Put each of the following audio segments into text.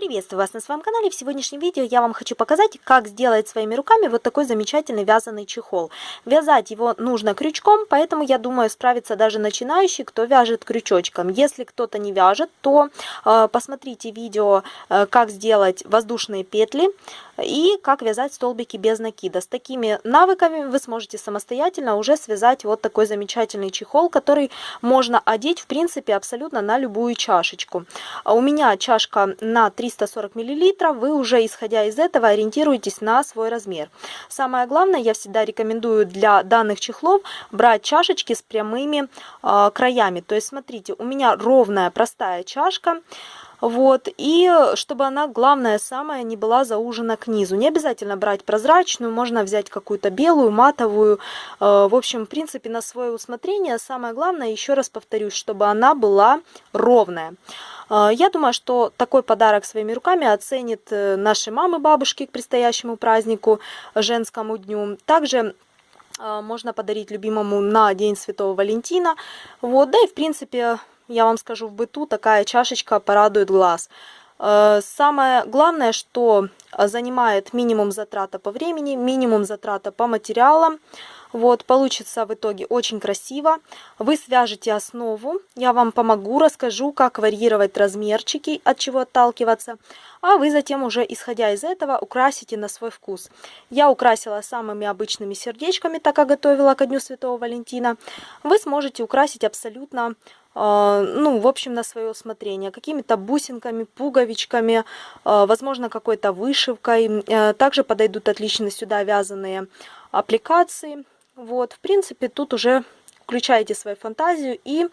Приветствую вас на своем канале. В сегодняшнем видео я вам хочу показать, как сделать своими руками вот такой замечательный вязаный чехол. Вязать его нужно крючком, поэтому я думаю справится даже начинающий, кто вяжет крючочком. Если кто-то не вяжет, то э, посмотрите видео, э, как сделать воздушные петли и как вязать столбики без накида. С такими навыками вы сможете самостоятельно уже связать вот такой замечательный чехол, который можно одеть в принципе абсолютно на любую чашечку. У меня чашка на 3 340 мл, вы уже исходя из этого ориентируетесь на свой размер. Самое главное, я всегда рекомендую для данных чехлов брать чашечки с прямыми э, краями. То есть смотрите, у меня ровная простая чашка. Вот, и чтобы она, главное, самая не была заужена к низу. Не обязательно брать прозрачную, можно взять какую-то белую, матовую. Э, в общем, в принципе, на свое усмотрение. Самое главное, еще раз повторюсь, чтобы она была ровная. Э, я думаю, что такой подарок своими руками оценит э, наши мамы, бабушки к предстоящему празднику, женскому дню. Также можно подарить любимому на День Святого Валентина. Вот, да и в принципе я вам скажу, в быту такая чашечка порадует глаз. Э, самое главное, что занимает минимум затрата по времени, минимум затрата по материалам. Вот, получится в итоге очень красиво. Вы свяжете основу, я вам помогу, расскажу, как варьировать размерчики, от чего отталкиваться. А вы затем уже, исходя из этого, украсите на свой вкус. Я украсила самыми обычными сердечками, так как готовила ко Дню Святого Валентина. Вы сможете украсить абсолютно ну, в общем, на свое усмотрение, какими-то бусинками, пуговичками, а, возможно, какой-то вышивкой. Э, также подойдут отлично сюда вязаные аппликации. Вот, в принципе, тут уже включаете свою фантазию и,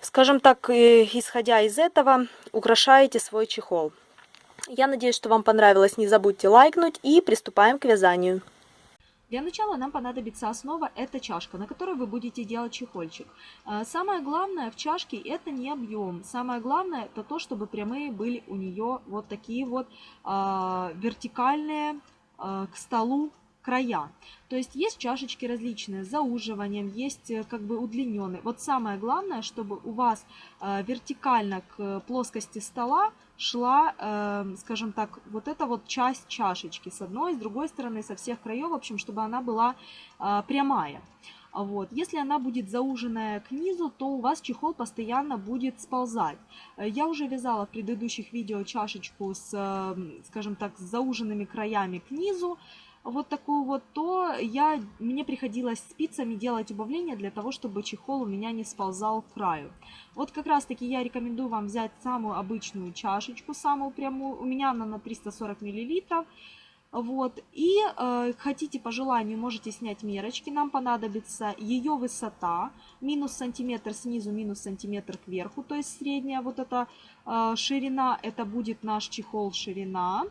скажем так, исходя из этого, украшаете свой чехол. Я надеюсь, что вам понравилось. Не забудьте лайкнуть и приступаем к вязанию. Для начала нам понадобится основа, это чашка, на которой вы будете делать чехольчик. Э, самое главное в чашке это не объем, самое главное это то, чтобы прямые были у нее вот такие вот э, вертикальные э, к столу края. То есть есть чашечки различные с зауживанием, есть э, как бы удлиненные. Вот самое главное, чтобы у вас э, вертикально к плоскости стола шла, э, скажем так, вот эта вот часть чашечки с одной, с другой стороны, со всех краев, в общем, чтобы она была прямая. Вот. Если она будет зауженная к низу, то у вас чехол постоянно будет сползать. Я уже вязала в предыдущих видео чашечку с, скажем так, с зауженными краями к низу вот такую вот, то я, мне приходилось спицами делать убавление для того, чтобы чехол у меня не сползал к краю. Вот как раз таки я рекомендую вам взять самую обычную чашечку, самую прямую, у меня она на 340 миллилитров. Вот, и э, хотите по желанию, можете снять мерочки, нам понадобится ее высота, минус сантиметр снизу, минус сантиметр кверху, то есть средняя вот эта э, ширина, это будет наш чехол ширина.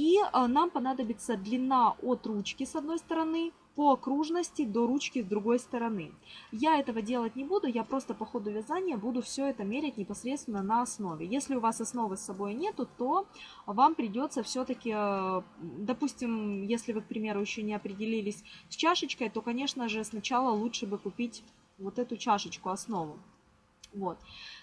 И э, нам понадобится длина от ручки с одной стороны по окружности до ручки с другой стороны. Я этого делать не буду, я просто по ходу вязания буду все это мерять непосредственно на основе. Если у вас основы с собой нету, то вам придется все-таки, э, допустим, если вы, к примеру, еще не определились с чашечкой, то, конечно же, сначала лучше бы купить вот эту чашечку основу. Вот.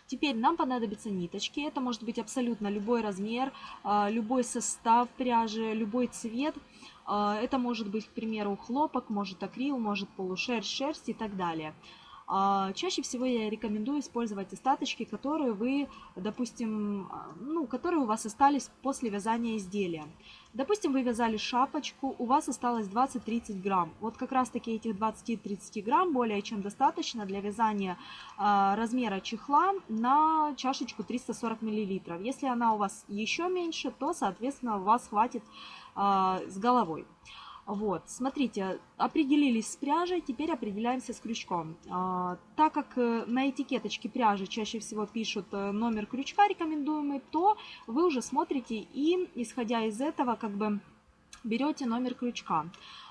Теперь нам понадобятся ниточки. Это может быть абсолютно любой размер, а, любой состав пряжи, любой цвет. А, это может быть, к примеру, хлопок, может акрил, может полушерсть, шерсть и так далее. А, чаще всего я рекомендую использовать остаточки, которые вы, допустим, ну, которые у вас остались после вязания изделия. Допустим, вы вязали шапочку, у вас осталось 20-30 грамм. Вот как раз таки этих 20-30 грамм более чем достаточно для вязания э, размера чехла на чашечку 340 миллилитров. Если она у вас еще меньше, то, соответственно, у вас хватит с головой. Вот, смотрите, определились с пряжей, теперь определяемся с крючком. А, так как э, на этикеточке пряжи чаще всего пишут э, номер крючка рекомендуемый, то вы уже смотрите и, исходя из этого, как бы берете номер крючка.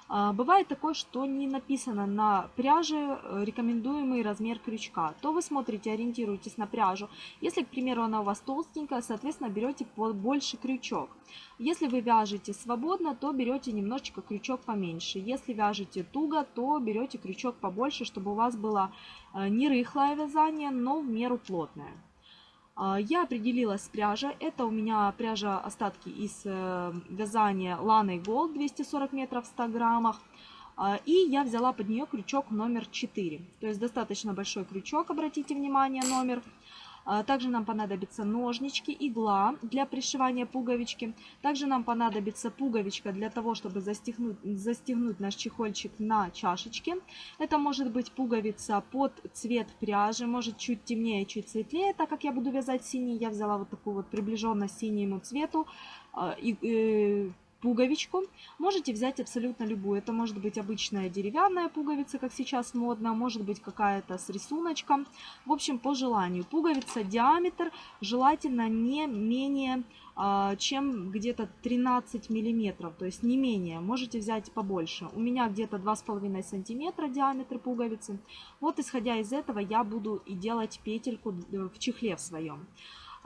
А, бывает такое, что не написано на пряже э, рекомендуемый размер крючка. То вы смотрите, ориентируетесь на пряжу. Если, к примеру, она у вас толстенькая, соответственно, берете больше крючок. Если вы вяжете свободно, то берете немножечко крючок поменьше. Если вяжете туго, то берете крючок побольше, чтобы у вас было э, не рыхлое вязание, но в меру плотное. А, я определилась с пряжей. Это у меня пряжа остатки из э, вязания Lana Gold 240 метров в 100 граммах. А, и я взяла под нее крючок номер 4. То есть достаточно большой крючок, обратите внимание, номер. А, также нам понадобятся ножнички, игла для пришивания пуговички. Также нам понадобится пуговичка для того, чтобы застегнуть, застегнуть наш чехольчик на чашечке. Это может быть пуговица под цвет пряжи, может чуть темнее, чуть светлее. Так как я буду вязать синий, я взяла вот такую вот приближенно синему цвету. А, и, и, пуговичку. Можете взять абсолютно любую. Это может быть обычная деревянная пуговица, как сейчас модно, может быть какая-то с рисуночком. В общем, по желанию. Пуговица, диаметр желательно не менее а, чем где-то 13 миллиметров, то есть не менее, можете взять побольше. У меня где-то 2,5 сантиметра диаметр пуговицы. Вот исходя из этого я буду и делать петельку в чехле в своем.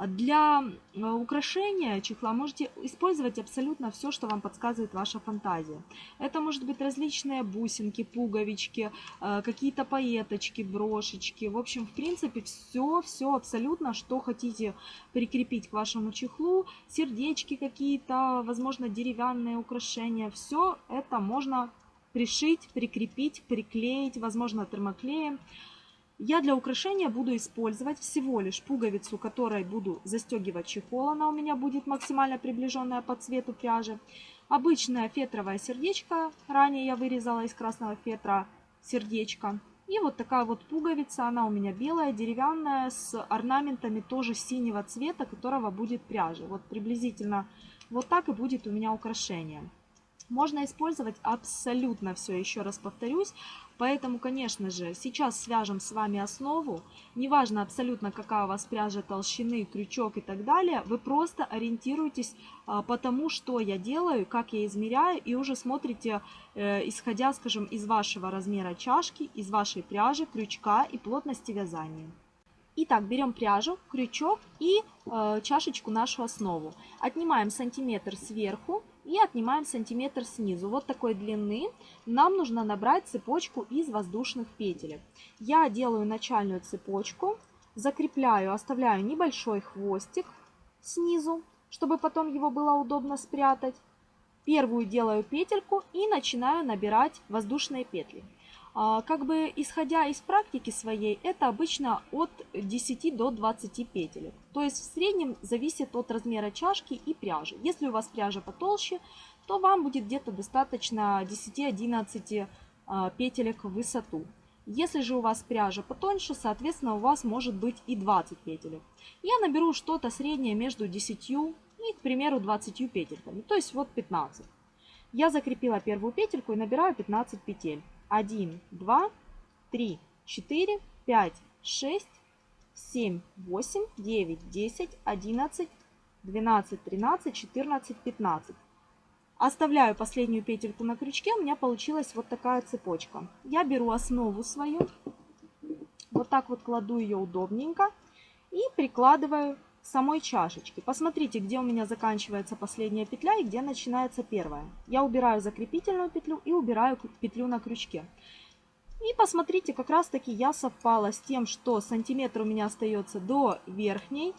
Для э, украшения чехла можете использовать абсолютно все, что вам подсказывает ваша фантазия. Это может быть различные бусинки, пуговички, э, какие-то поеточки, брошечки. В общем, в принципе, все, все абсолютно, что хотите прикрепить к вашему чехлу. Сердечки какие-то, возможно, деревянные украшения. Все это можно пришить, прикрепить, приклеить, возможно, термоклеем. Я для украшения буду использовать всего лишь пуговицу, которой буду застегивать чехол. Она у меня будет максимально приближенная по цвету пряжи. Обычное фетровое сердечко. Ранее я вырезала из красного фетра сердечко. И вот такая вот пуговица, она у меня белая, деревянная, с орнаментами тоже синего цвета, которого будет пряжа. Вот приблизительно вот так и будет у меня украшение. Можно использовать абсолютно все, еще раз повторюсь. Поэтому, конечно же, сейчас свяжем с вами основу. Неважно абсолютно, какая у вас пряжа толщины, крючок и так далее. Вы просто ориентируйтесь а, по тому, что я делаю, как я измеряю. И уже смотрите, э, исходя, скажем, из вашего размера чашки, из вашей пряжи, крючка и плотности вязания. Итак, берем пряжу, крючок и э, чашечку нашу основу. Отнимаем сантиметр сверху и отнимаем сантиметр снизу. Вот такой длины нам нужно набрать цепочку из воздушных петелек. Я делаю начальную цепочку, закрепляю, оставляю небольшой хвостик снизу, чтобы потом его было удобно спрятать. Первую делаю петельку и начинаю набирать воздушные петли. А, как бы исходя из практики своей, это обычно от 10 до 20 петелек. То есть в среднем зависит от размера чашки и пряжи. Если у вас пряжа потолще, то вам будет где-то достаточно 10-11 а, петелек в высоту. Если же у вас пряжа потоньше, соответственно, у вас может быть и 20 петелек. Я наберу что-то среднее между 10 и, к примеру, 20 петельками, то есть вот 15. Я закрепила первую петельку и набираю 15 петель. 1, 2, 3, 4, 5, 6, 7, 8, 9, 10, 11, 12, 13, 14, 15. Оставляю последнюю петельку на крючке, у меня получилась вот такая цепочка. Я беру основу свою, вот так вот кладу ее удобненько и прикладываю самой чашечке. Посмотрите, где у меня заканчивается последняя петля и где начинается первая. Я убираю закрепительную петлю и убираю петлю на крючке. И посмотрите, как раз таки я совпала с тем, что сантиметр у меня остается до верхней,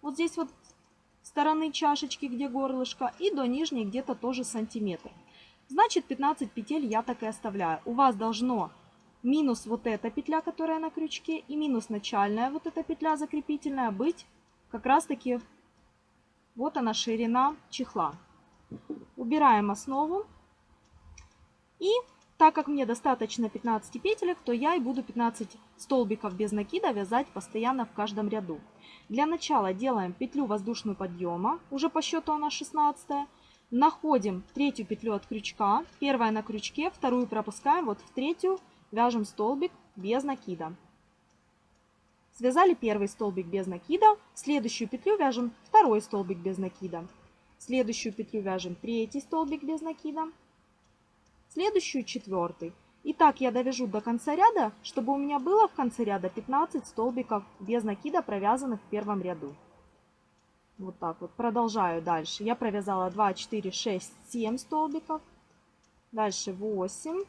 вот здесь вот стороны чашечки, где горлышко, и до нижней где-то тоже сантиметр. Значит, 15 петель я так и оставляю. У вас должно минус вот эта петля, которая на крючке, и минус начальная вот эта петля закрепительная быть как раз таки вот она ширина чехла. Убираем основу. И так как мне достаточно 15 петелек, то я и буду 15 столбиков без накида вязать постоянно в каждом ряду. Для начала делаем петлю воздушную подъема, уже по счету она 16 -я. Находим третью петлю от крючка, первая на крючке, вторую пропускаем, вот в третью вяжем столбик без накида. Связали первый столбик без накида, следующую петлю вяжем второй столбик без накида, следующую петлю вяжем третий столбик без накида, следующую четвертый. И так я довяжу до конца ряда, чтобы у меня было в конце ряда 15 столбиков без накида, провязанных в первом ряду. Вот так вот. Продолжаю дальше. Я провязала 2, 4, 6, 7 столбиков. Дальше 8,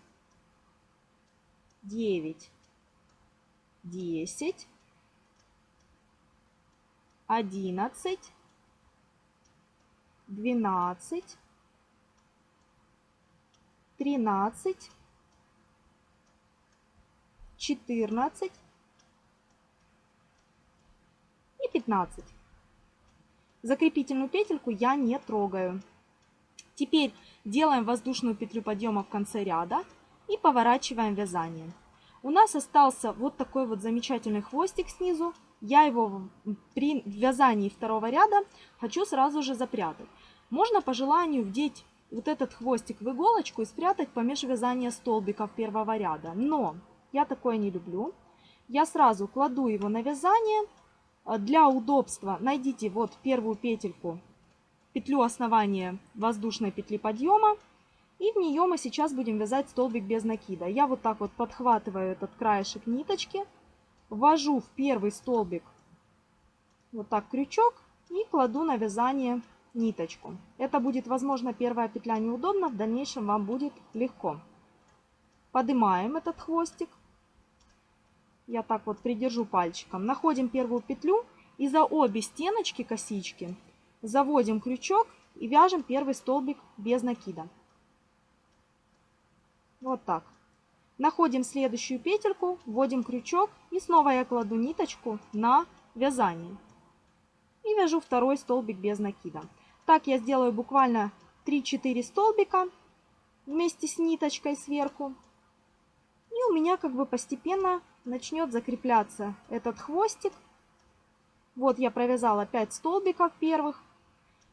9, 10, 11, 12, 13, 14 и 15. Закрепительную петельку я не трогаю. Теперь делаем воздушную петлю подъема в конце ряда и поворачиваем вязание. У нас остался вот такой вот замечательный хвостик снизу. Я его при вязании второго ряда хочу сразу же запрятать. Можно по желанию вдеть вот этот хвостик в иголочку и спрятать помеж вязания столбиков первого ряда. Но я такое не люблю. Я сразу кладу его на вязание. Для удобства найдите вот первую петельку петлю основания воздушной петли подъема. И в нее мы сейчас будем вязать столбик без накида. Я вот так вот подхватываю этот краешек ниточки, ввожу в первый столбик вот так крючок и кладу на вязание ниточку. Это будет, возможно, первая петля неудобно, в дальнейшем вам будет легко. Поднимаем этот хвостик. Я так вот придержу пальчиком. Находим первую петлю и за обе стеночки косички заводим крючок и вяжем первый столбик без накида. Вот так. Находим следующую петельку, вводим крючок и снова я кладу ниточку на вязание. И вяжу второй столбик без накида. Так я сделаю буквально 3-4 столбика вместе с ниточкой сверху. И у меня как бы постепенно начнет закрепляться этот хвостик. Вот я провязала 5 столбиков первых.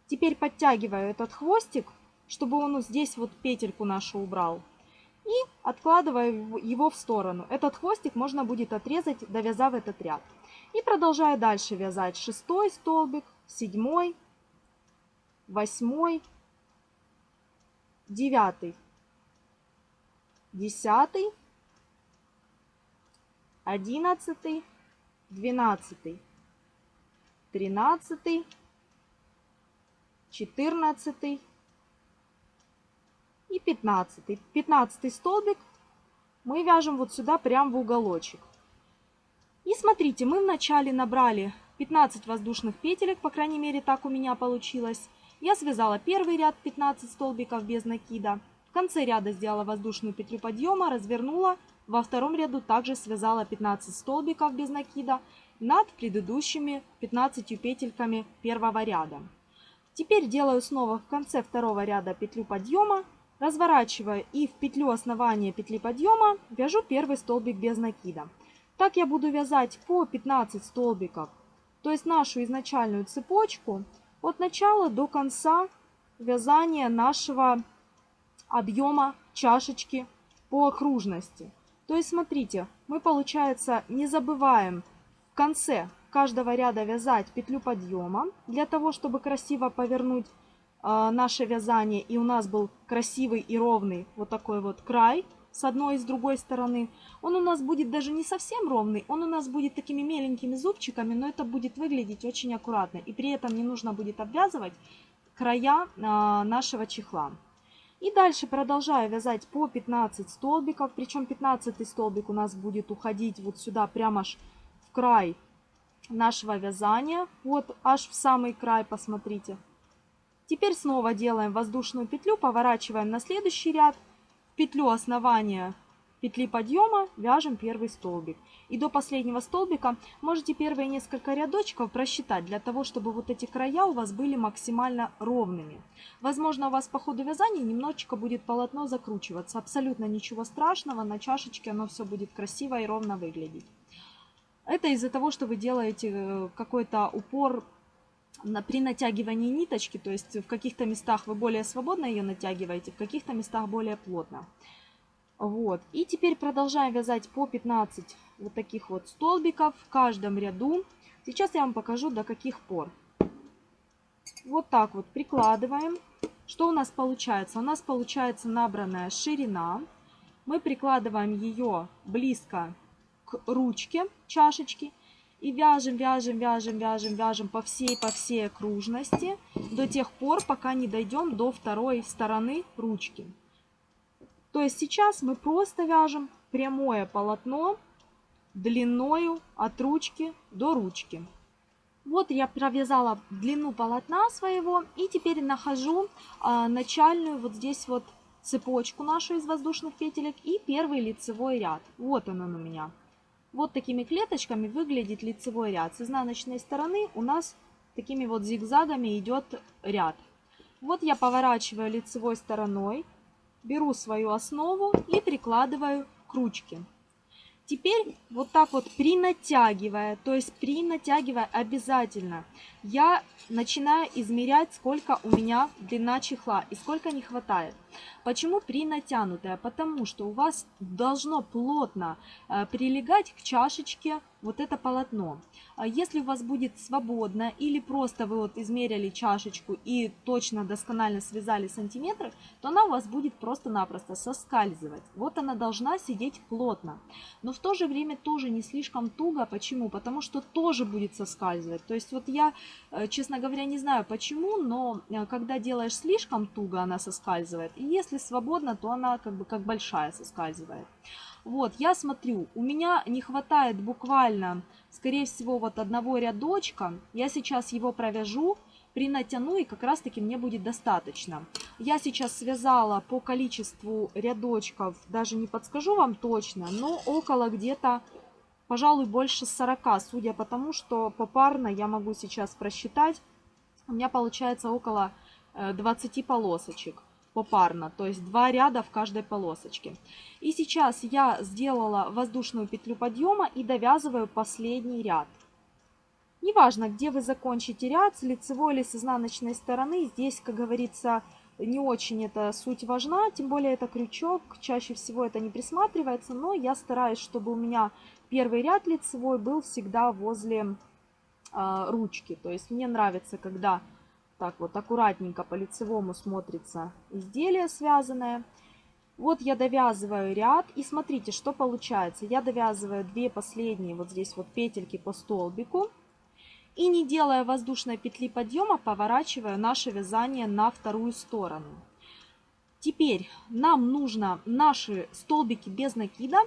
Теперь подтягиваю этот хвостик, чтобы он здесь вот петельку нашу убрал. И откладываю его в сторону. Этот хвостик можно будет отрезать, довязав этот ряд. И продолжаю дальше вязать шестой столбик, седьмой, восьмой, девятый, десятый, одиннадцатый, двенадцатый, тринадцатый, 14 и 15. 15 столбик мы вяжем вот сюда прям в уголочек. И смотрите, мы вначале набрали 15 воздушных петелек, по крайней мере так у меня получилось. Я связала первый ряд 15 столбиков без накида. В конце ряда сделала воздушную петлю подъема, развернула. Во втором ряду также связала 15 столбиков без накида над предыдущими 15 петельками первого ряда. Теперь делаю снова в конце второго ряда петлю подъема, разворачиваю и в петлю основания петли подъема вяжу первый столбик без накида. Так я буду вязать по 15 столбиков, то есть нашу изначальную цепочку от начала до конца вязания нашего объема чашечки по окружности. То есть смотрите, мы получается не забываем в конце каждого ряда вязать петлю подъема для того, чтобы красиво повернуть наше вязание и у нас был красивый и ровный вот такой вот край с одной и с другой стороны. Он у нас будет даже не совсем ровный, он у нас будет такими меленькими зубчиками, но это будет выглядеть очень аккуратно. И при этом не нужно будет обвязывать края э, нашего чехла. И дальше продолжаю вязать по 15 столбиков, причем 15 столбик у нас будет уходить вот сюда прямо аж в край нашего вязания. Вот аж в самый край, посмотрите. Теперь снова делаем воздушную петлю, поворачиваем на следующий ряд. Петлю основания петли подъема вяжем первый столбик. И до последнего столбика можете первые несколько рядочков просчитать, для того, чтобы вот эти края у вас были максимально ровными. Возможно, у вас по ходу вязания немножечко будет полотно закручиваться. Абсолютно ничего страшного, на чашечке оно все будет красиво и ровно выглядеть. Это из-за того, что вы делаете э, какой-то упор при натягивании ниточки, то есть в каких-то местах вы более свободно ее натягиваете, в каких-то местах более плотно. Вот. И теперь продолжаем вязать по 15 вот таких вот столбиков в каждом ряду. Сейчас я вам покажу до каких пор. Вот так вот прикладываем. Что у нас получается? У нас получается набранная ширина. Мы прикладываем ее близко к ручке чашечки и вяжем, вяжем, вяжем, вяжем, вяжем по всей, по всей окружности до тех пор, пока не дойдем до второй стороны ручки. То есть сейчас мы просто вяжем прямое полотно длиною от ручки до ручки. Вот я провязала длину полотна своего и теперь нахожу а, начальную вот здесь вот цепочку нашу из воздушных петелек и первый лицевой ряд. Вот он, он у меня. Вот такими клеточками выглядит лицевой ряд. С изнаночной стороны у нас такими вот зигзагами идет ряд. Вот я поворачиваю лицевой стороной, беру свою основу и прикладываю к ручке. Теперь вот так вот принатягивая, то есть принатягивая обязательно, я начинаю измерять, сколько у меня длина чехла и сколько не хватает. Почему принатянутая? Потому что у вас должно плотно э, прилегать к чашечке вот это полотно. А если у вас будет свободно или просто вы вот измерили чашечку и точно досконально связали сантиметры, то она у вас будет просто-напросто соскальзывать. Вот она должна сидеть плотно. Но в то же время тоже не слишком туго. Почему? Потому что тоже будет соскальзывать. То есть вот я, э, честно говоря, не знаю почему, но э, когда делаешь слишком туго, она соскальзывает. И если свободно, то она как бы как большая соскальзывает. Вот, я смотрю, у меня не хватает буквально, скорее всего, вот одного рядочка. Я сейчас его провяжу, принатяну, и как раз-таки мне будет достаточно. Я сейчас связала по количеству рядочков, даже не подскажу вам точно, но около где-то, пожалуй, больше 40, судя по тому, что попарно я могу сейчас просчитать. У меня получается около 20 э, полосочек попарно, то есть два ряда в каждой полосочке. И сейчас я сделала воздушную петлю подъема и довязываю последний ряд. Неважно, где вы закончите ряд, с лицевой или с изнаночной стороны, здесь, как говорится, не очень эта суть важна, тем более это крючок, чаще всего это не присматривается, но я стараюсь, чтобы у меня первый ряд лицевой был всегда возле э, ручки. То есть мне нравится, когда так вот аккуратненько по лицевому смотрится изделие связанное. Вот я довязываю ряд и смотрите, что получается. Я довязываю две последние вот здесь вот петельки по столбику. И не делая воздушной петли подъема, поворачиваю наше вязание на вторую сторону. Теперь нам нужно наши столбики без накида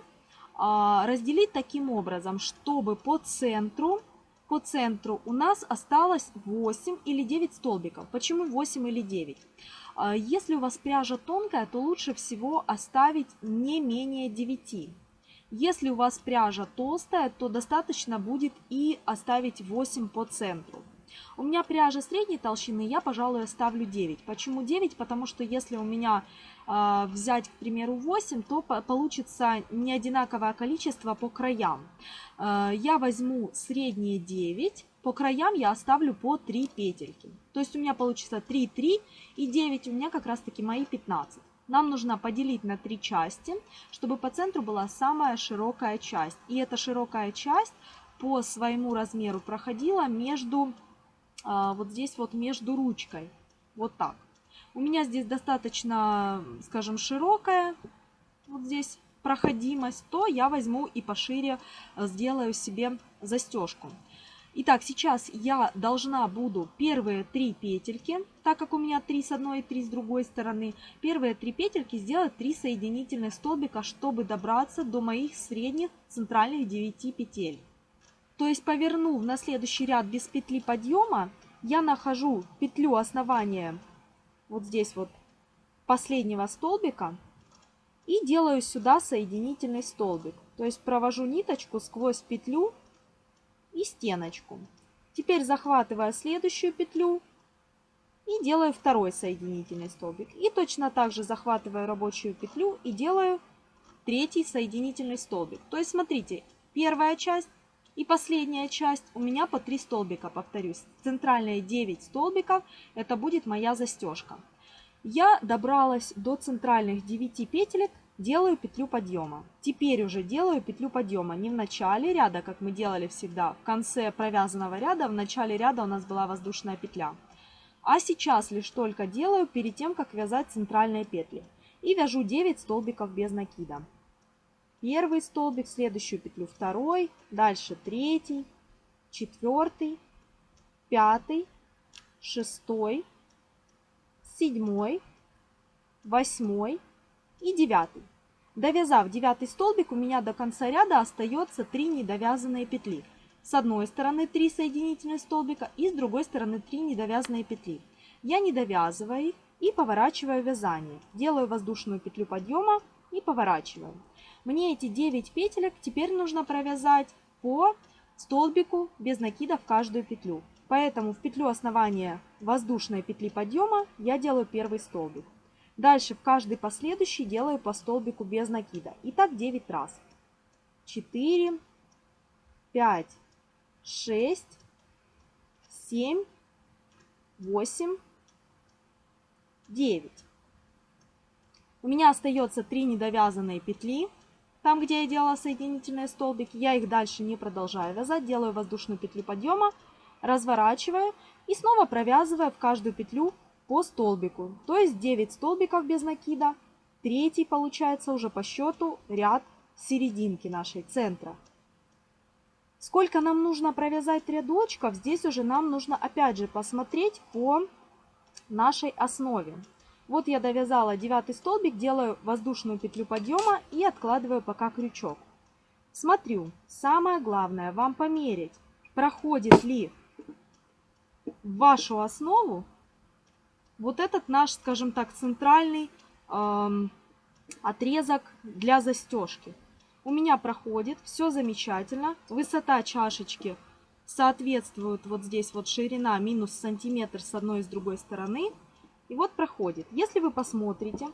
а, разделить таким образом, чтобы по центру по центру у нас осталось 8 или 9 столбиков. Почему 8 или 9? А, если у вас пряжа тонкая, то лучше всего оставить не менее 9. Если у вас пряжа толстая, то достаточно будет и оставить 8 по центру. У меня пряжа средней толщины, я, пожалуй, оставлю 9. Почему 9? Потому что если у меня взять, к примеру, 8, то по получится не одинаковое количество по краям. Э, я возьму средние 9, по краям я оставлю по 3 петельки. То есть у меня получится 3, 3 и 9 у меня как раз таки мои 15. Нам нужно поделить на три части, чтобы по центру была самая широкая часть. И эта широкая часть по своему размеру проходила между а, вот здесь вот между ручкой. Вот так. У меня здесь достаточно, скажем, широкая вот здесь проходимость, то я возьму и пошире э, сделаю себе застежку. Итак, сейчас я должна буду первые три петельки, так как у меня три с одной и три с другой стороны, первые три петельки сделать три соединительных столбика, чтобы добраться до моих средних центральных 9 петель. То есть повернув на следующий ряд без петли подъема, я нахожу петлю основания вот здесь вот последнего столбика и делаю сюда соединительный столбик. То есть провожу ниточку сквозь петлю и стеночку. Теперь захватываю следующую петлю и делаю второй соединительный столбик. И точно так же захватываю рабочую петлю и делаю третий соединительный столбик. То есть смотрите, первая часть и последняя часть у меня по 3 столбика, повторюсь. Центральные 9 столбиков, это будет моя застежка. Я добралась до центральных 9 петелек, делаю петлю подъема. Теперь уже делаю петлю подъема не в начале ряда, как мы делали всегда, в конце провязанного ряда, в начале ряда у нас была воздушная петля. А сейчас лишь только делаю перед тем, как вязать центральные петли. И вяжу 9 столбиков без накида первый столбик, следующую петлю второй, дальше третий, четвертый, пятый, шестой, седьмой, восьмой и девятый. Довязав девятый столбик, у меня до конца ряда остается 3 недовязанные петли. с одной стороны 3 соединительных столбика и с другой стороны 3 недовязанные петли. Я не довязываю их и поворачиваю вязание. Делаю воздушную петлю подъема и поворачиваю. Мне эти 9 петелек теперь нужно провязать по столбику без накида в каждую петлю. Поэтому в петлю основания воздушной петли подъема я делаю первый столбик. Дальше в каждый последующий делаю по столбику без накида. И так 9 раз. 4, 5, 6, 7, 8, 9. У меня остается 3 недовязанные петли. Там, где я делала соединительные столбики, я их дальше не продолжаю вязать. Делаю воздушную петлю подъема, разворачиваю и снова провязываю в каждую петлю по столбику. То есть 9 столбиков без накида. Третий получается уже по счету ряд серединки нашей центра. Сколько нам нужно провязать рядочков, здесь уже нам нужно опять же посмотреть по нашей основе. Вот я довязала девятый столбик, делаю воздушную петлю подъема и откладываю пока крючок. Смотрю, самое главное вам померить, проходит ли в вашу основу вот этот наш, скажем так, центральный эм, отрезок для застежки. У меня проходит, все замечательно. Высота чашечки соответствует вот здесь вот ширина минус сантиметр с одной и с другой стороны. И вот проходит. Если вы посмотрите,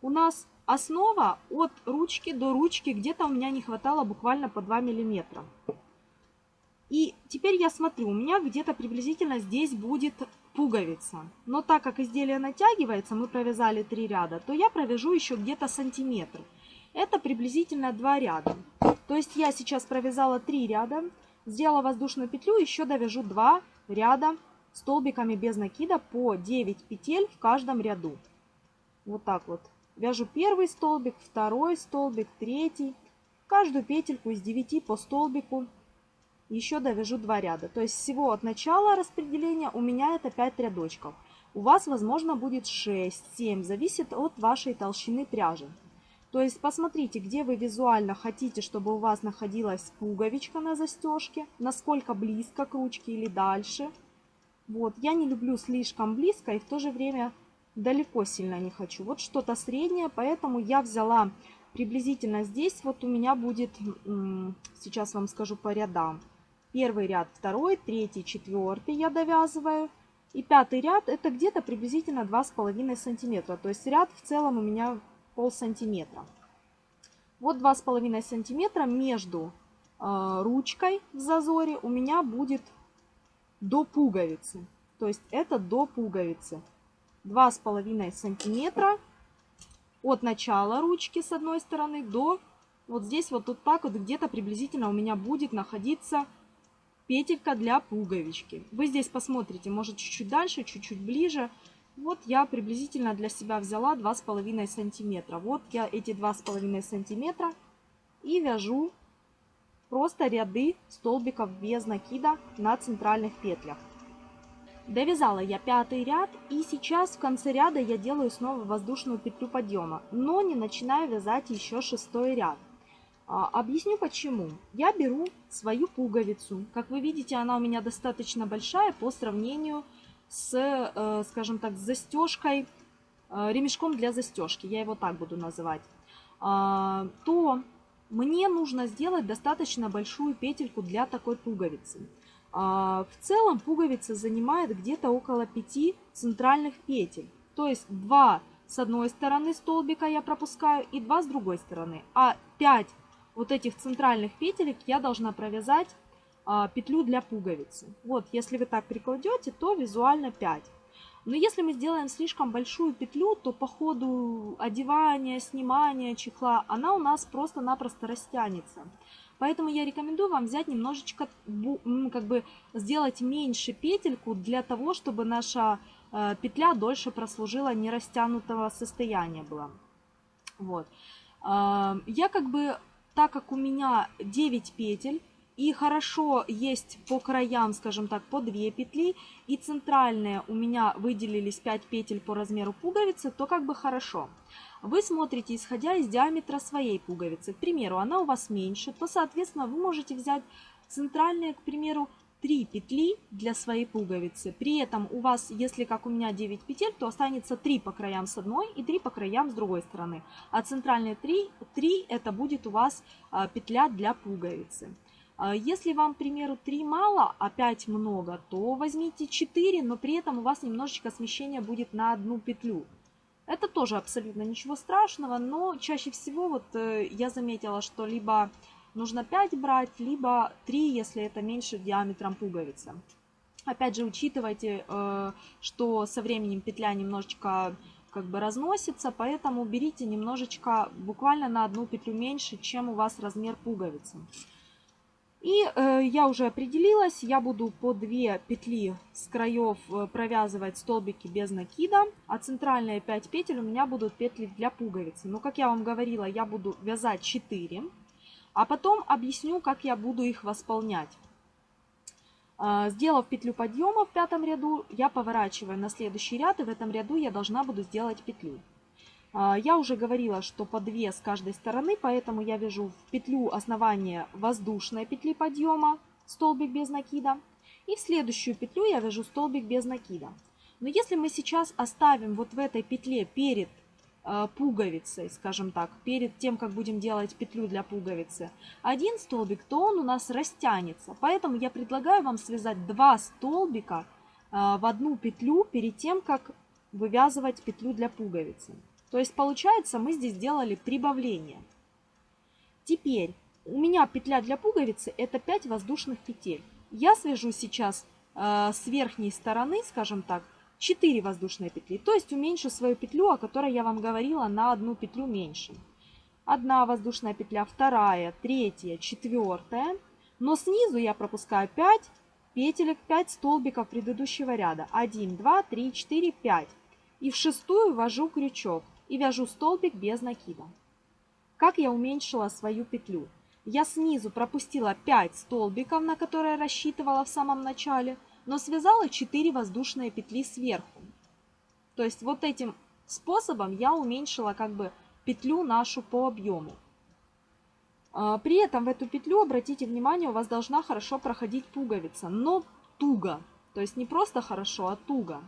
у нас основа от ручки до ручки где-то у меня не хватало буквально по 2 миллиметра. И теперь я смотрю, у меня где-то приблизительно здесь будет пуговица. Но так как изделие натягивается, мы провязали 3 ряда, то я провяжу еще где-то сантиметр. Это приблизительно 2 ряда. То есть я сейчас провязала 3 ряда, сделала воздушную петлю, еще довяжу 2 ряда столбиками без накида по 9 петель в каждом ряду. Вот так вот. Вяжу первый столбик, второй столбик, третий. Каждую петельку из 9 по столбику еще довяжу 2 ряда. То есть всего от начала распределения у меня это 5 рядочков. У вас, возможно, будет 6-7, зависит от вашей толщины пряжи. То есть посмотрите, где вы визуально хотите, чтобы у вас находилась пуговичка на застежке, насколько близко к ручке или дальше. Вот, я не люблю слишком близко и в то же время далеко сильно не хочу. Вот что-то среднее, поэтому я взяла приблизительно здесь, вот у меня будет, сейчас вам скажу по рядам. Первый ряд, второй, третий, четвертый я довязываю. И пятый ряд это где-то приблизительно 2,5 сантиметра. То есть ряд в целом у меня пол сантиметра. Вот 2,5 сантиметра между э, ручкой в зазоре у меня будет до пуговицы. То есть это до пуговицы. 2,5 сантиметра от начала ручки с одной стороны до вот здесь вот тут так вот где-то приблизительно у меня будет находиться петелька для пуговички. Вы здесь посмотрите, может чуть-чуть дальше, чуть-чуть ближе. Вот я приблизительно для себя взяла 2,5 сантиметра. Вот я эти 2,5 сантиметра и вяжу просто ряды столбиков без накида на центральных петлях. Довязала я пятый ряд и сейчас в конце ряда я делаю снова воздушную петлю подъема, но не начинаю вязать еще шестой ряд. А, объясню почему. Я беру свою пуговицу. Как вы видите, она у меня достаточно большая по сравнению с, э, скажем так, застежкой, э, ремешком для застежки, я его так буду называть, а, то мне нужно сделать достаточно большую петельку для такой пуговицы. А, в целом пуговица занимает где-то около 5 центральных петель. То есть 2 с одной стороны столбика я пропускаю и 2 с другой стороны. А 5 вот этих центральных петелек я должна провязать а, петлю для пуговицы. Вот, если вы так прикладете, то визуально 5. Но если мы сделаем слишком большую петлю, то по ходу одевания, снимания чехла, она у нас просто-напросто растянется. Поэтому я рекомендую вам взять немножечко, как бы сделать меньше петельку для того, чтобы наша э, петля дольше прослужила, не растянутого состояния была. Вот. Э, я как бы, так как у меня 9 петель, и хорошо есть по краям, скажем так, по 2 петли. И центральные у меня выделились 5 петель по размеру пуговицы, то как бы хорошо. Вы смотрите, исходя из диаметра своей пуговицы. К примеру, она у вас меньше, то, соответственно, вы можете взять центральные, к примеру, 3 петли для своей пуговицы. При этом у вас, если как у меня 9 петель, то останется 3 по краям с одной и 3 по краям с другой стороны. А центральные 3, 3 это будет у вас а, петля для пуговицы. А, если вам, к примеру, 3 мало, а 5 много, то возьмите 4, но при этом у вас немножечко смещение будет на одну петлю. Это тоже абсолютно ничего страшного, но чаще всего вот э, я заметила, что либо нужно 5 брать, либо 3, если это меньше диаметром пуговицы. Опять же, учитывайте, э, что со временем петля немножечко как бы разносится, поэтому берите немножечко, буквально на одну петлю меньше, чем у вас размер пуговицы. И э, я уже определилась, я буду по 2 петли с краев э, провязывать столбики без накида, а центральные 5 петель у меня будут петли для пуговицы. Но, как я вам говорила, я буду вязать 4, а потом объясню, как я буду их восполнять. Э, сделав петлю подъема в пятом ряду, я поворачиваю на следующий ряд, и в этом ряду я должна буду сделать петлю. А, я уже говорила, что по 2 с каждой стороны, поэтому я вяжу в петлю основания воздушной петли подъема, столбик без накида. И в следующую петлю я вяжу столбик без накида. Но если мы сейчас оставим вот в этой петле перед э, пуговицей, скажем так, перед тем, как будем делать петлю для пуговицы, один столбик, то он у нас растянется. Поэтому я предлагаю вам связать два столбика э, в одну петлю перед тем, как вывязывать петлю для пуговицы. То есть получается мы здесь сделали прибавление. Теперь у меня петля для пуговицы это 5 воздушных петель. Я свяжу сейчас э, с верхней стороны, скажем так, 4 воздушные петли. То есть уменьшу свою петлю, о которой я вам говорила, на одну петлю меньше. Одна воздушная петля, вторая, третья, четвертая. Но снизу я пропускаю 5 петелек, 5 столбиков предыдущего ряда. 1, 2, 3, 4, 5. И в шестую ввожу крючок и вяжу столбик без накида. Как я уменьшила свою петлю? Я снизу пропустила 5 столбиков, на которые рассчитывала в самом начале, но связала 4 воздушные петли сверху. То есть вот этим способом я уменьшила как бы петлю нашу по объему. А, при этом в эту петлю, обратите внимание, у вас должна хорошо проходить пуговица, но туго. То есть не просто хорошо, а туго.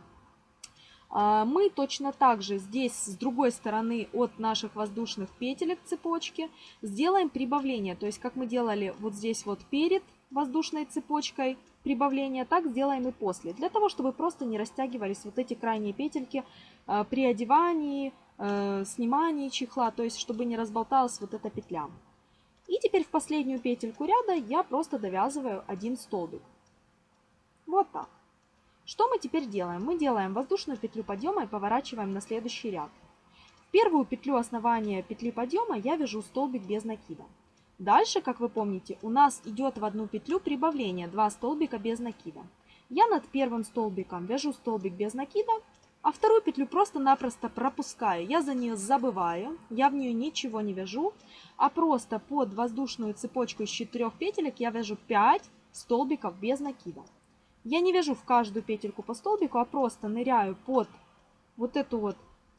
А, мы точно так же здесь с другой стороны от наших воздушных петелек цепочки сделаем прибавление. То есть как мы делали вот здесь вот перед воздушной цепочкой прибавление, так сделаем и после. Для того, чтобы просто не растягивались вот эти крайние петельки а, при одевании, э, снимании чехла, то есть чтобы не разболталась вот эта петля. И теперь в последнюю петельку ряда я просто довязываю один столбик. Вот так. Что мы теперь делаем? Мы делаем воздушную петлю подъема и поворачиваем на следующий ряд. В первую петлю основания петли подъема я вяжу столбик без накида. Дальше, как вы помните, у нас идет в одну петлю прибавление 2 столбика без накида. Я над первым столбиком вяжу столбик без накида, а вторую петлю просто-напросто пропускаю. Я за нее забываю, я в нее ничего не вяжу, а просто под воздушную цепочку из 4 петелек я вяжу 5 столбиков без накида. Я не вяжу в каждую петельку по столбику, а просто ныряю под вот эту вот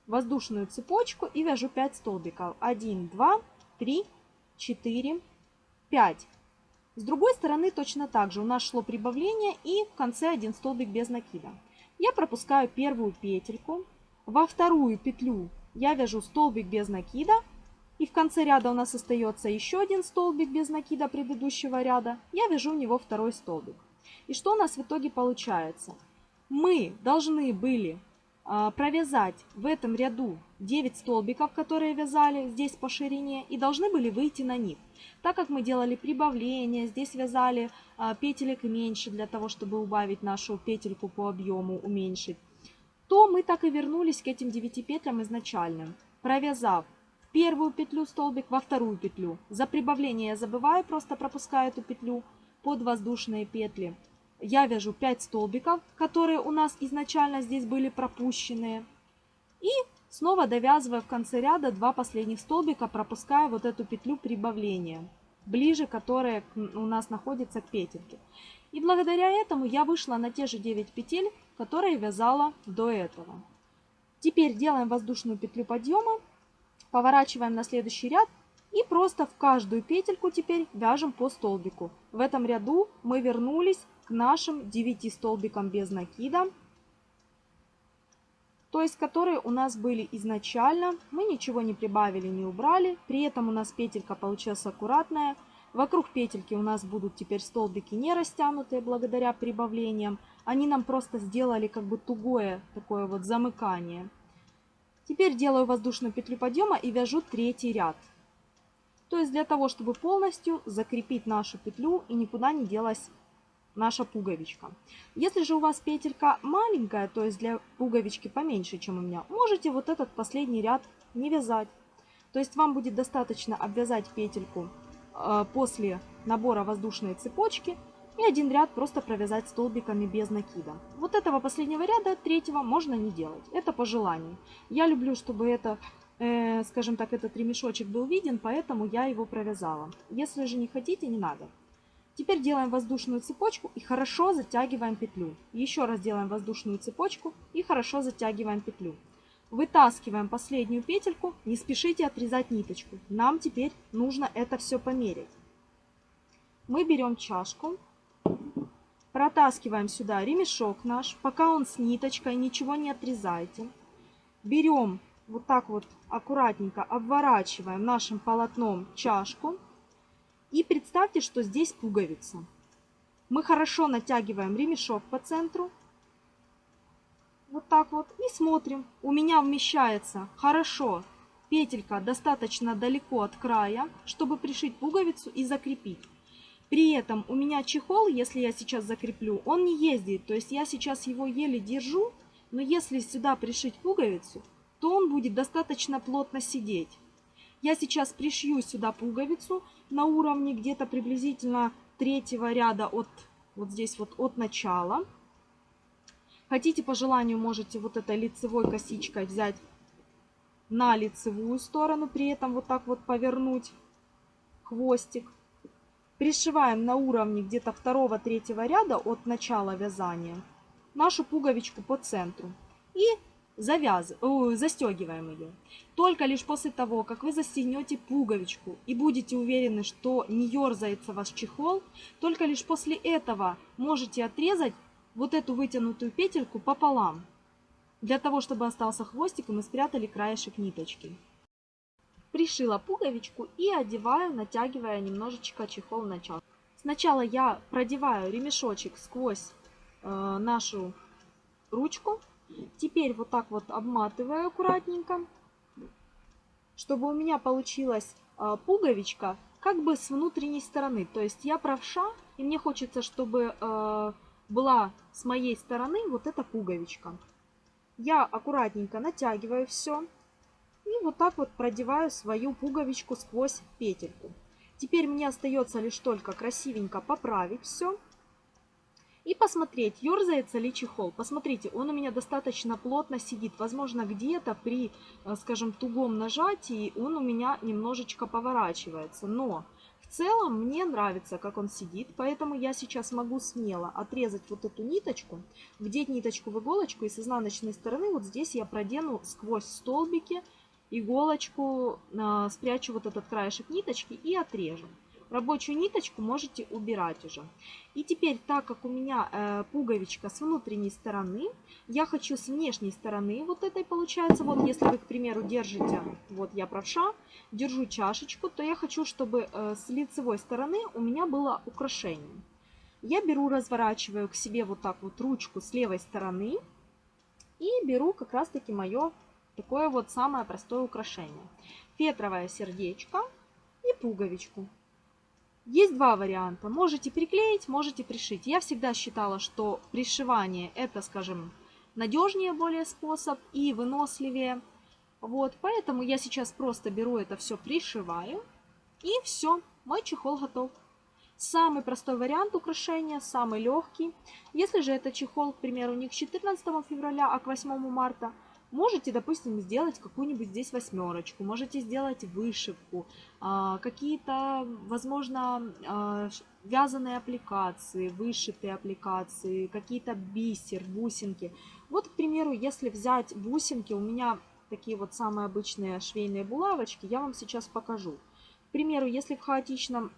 воздушную цепочку и вяжу 5 столбиков. 1, 2, 3, 4, 5. С другой стороны точно так же. У нас шло прибавление и в конце один столбик без накида. Я пропускаю первую петельку. Во вторую петлю я вяжу столбик без накида. И в конце ряда у нас остается еще один столбик без накида предыдущего ряда. Я вяжу в него второй столбик. И что у нас в итоге получается? Мы должны были а, провязать в этом ряду 9 столбиков, которые вязали здесь по ширине, и должны были выйти на них. Так как мы делали прибавление, здесь вязали а, петелек меньше для того, чтобы убавить нашу петельку по объему, уменьшить, то мы так и вернулись к этим 9 петлям изначальным, провязав первую петлю столбик, во вторую петлю. За прибавление я забываю, просто пропускаю эту петлю под воздушные петли я вяжу 5 столбиков, которые у нас изначально здесь были пропущенные. И снова довязывая в конце ряда 2 последних столбика, пропуская вот эту петлю прибавления, ближе которая у нас находится к петельке. И благодаря этому я вышла на те же 9 петель, которые вязала до этого. Теперь делаем воздушную петлю подъема, поворачиваем на следующий ряд И просто в каждую петельку теперь вяжем по столбику. В этом ряду мы вернулись к нашим 9 столбикам без накида, то есть которые у нас были изначально. Мы ничего не прибавили, не убрали. При этом у нас петелька получилась аккуратная. Вокруг петельки у нас будут теперь столбики не растянутые благодаря прибавлениям. Они нам просто сделали как бы тугое такое вот замыкание. Теперь делаю воздушную петлю подъема и вяжу третий ряд. То есть для того, чтобы полностью закрепить нашу петлю и никуда не делась наша пуговичка. Если же у вас петелька маленькая, то есть для пуговички поменьше, чем у меня, можете вот этот последний ряд не вязать. То есть вам будет достаточно обвязать петельку э, после набора воздушной цепочки и один ряд просто провязать столбиками без накида. Вот этого последнего ряда, третьего, можно не делать. Это по желанию. Я люблю, чтобы это, скажем так, этот ремешочек был виден, поэтому я его провязала. Если же не хотите, не надо. Теперь делаем воздушную цепочку и хорошо затягиваем петлю. Еще раз делаем воздушную цепочку и хорошо затягиваем петлю. Вытаскиваем последнюю петельку, не спешите отрезать ниточку. Нам теперь нужно это все померить. Мы берем чашку, протаскиваем сюда ремешок наш, пока он с ниточкой, ничего не отрезайте. Берем вот так вот аккуратненько, обворачиваем нашим полотном чашку и представьте, что здесь пуговица. Мы хорошо натягиваем ремешок по центру. Вот так вот. И смотрим. У меня вмещается хорошо петелька достаточно далеко от края, чтобы пришить пуговицу и закрепить. При этом у меня чехол, если я сейчас закреплю, он не ездит. То есть я сейчас его еле держу, но если сюда пришить пуговицу, то он будет достаточно плотно сидеть. Я сейчас пришью сюда пуговицу на уровне где-то приблизительно третьего ряда от вот здесь вот от начала. Хотите по желанию можете вот этой лицевой косичкой взять на лицевую сторону, при этом вот так вот повернуть хвостик. Пришиваем на уровне где-то второго-третьего ряда от начала вязания нашу пуговичку по центру. И завяз... застегиваем ее. Только лишь после того, как вы застегнете пуговичку и будете уверены, что не ерзается ваш чехол, только лишь после этого можете отрезать вот эту вытянутую петельку пополам, для того, чтобы остался хвостик и мы спрятали краешек ниточки. Пришила пуговичку и одеваю, натягивая немножечко чехол на час. Сначала я продеваю ремешочек сквозь э, нашу ручку, Теперь вот так вот обматываю аккуратненько, чтобы у меня получилась а, пуговичка как бы с внутренней стороны. То есть я правша, и мне хочется, чтобы а, была с моей стороны вот эта пуговичка. Я аккуратненько натягиваю все и вот так вот продеваю свою пуговичку сквозь петельку. Теперь мне остается лишь только красивенько поправить все и посмотреть, ерзается ли чехол. Посмотрите, он у меня достаточно плотно сидит. Возможно, где-то при, э, скажем, тугом нажатии он у меня немножечко поворачивается. Но в целом мне нравится, как он сидит, поэтому я сейчас могу смело отрезать вот эту ниточку, вдеть ниточку в иголочку и с изнаночной стороны вот здесь я продену сквозь столбики иголочку, э, спрячу вот этот краешек ниточки и отрежу. Рабочую ниточку можете убирать уже. И теперь, так как у меня э, пуговичка с внутренней стороны, я хочу с внешней стороны, вот этой получается, вот если вы, к примеру, держите, вот я правша, держу чашечку, то я хочу, чтобы э, с лицевой стороны у меня было украшение. Я беру, разворачиваю к себе вот так вот ручку с левой стороны и беру как раз таки мое такое вот самое простое украшение. Фетровое сердечко и пуговичку. Есть два варианта. Можете приклеить, можете пришить. Я всегда считала, что пришивание это, скажем, надежнее более способ и выносливее. Вот, поэтому я сейчас просто беру это все, пришиваю. И все, мой чехол готов. Самый простой вариант украшения, самый легкий. Если же это чехол, к примеру, не к 14 февраля, а к 8 марта – Можете, допустим, сделать какую-нибудь здесь восьмерочку, можете сделать вышивку, а, какие-то, возможно, а, вязаные аппликации, вышитые аппликации, какие-то бисер, бусинки. Вот, к примеру, если взять бусинки, у меня такие вот самые обычные швейные булавочки, я вам сейчас покажу. К примеру, если в хаотичном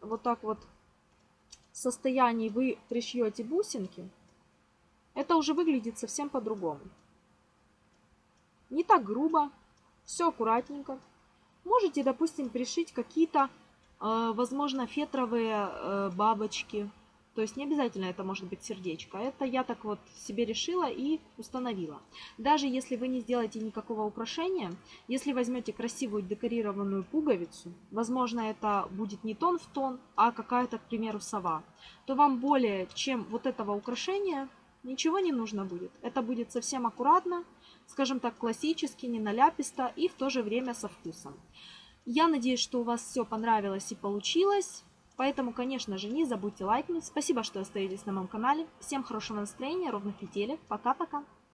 вот так вот состоянии вы пришьете бусинки, это уже выглядит совсем по-другому. Не так грубо, все аккуратненько. Можете, допустим, пришить какие-то, э, возможно, фетровые э, бабочки. То есть не обязательно это может быть сердечко. Это я так вот себе решила и установила. Даже если вы не сделаете никакого украшения, если возьмете красивую декорированную пуговицу, возможно, это будет не тон в тон, а какая-то, к примеру, сова, то вам более чем вот этого украшения ничего не нужно будет. Это будет совсем аккуратно, скажем так, классически, не наляписто и в то же время со вкусом. Я надеюсь, что у вас все понравилось и получилось. Поэтому, конечно же, не забудьте лайкнуть. Спасибо, что остаетесь на моем канале. Всем хорошего настроения, ровных недель. Пока-пока.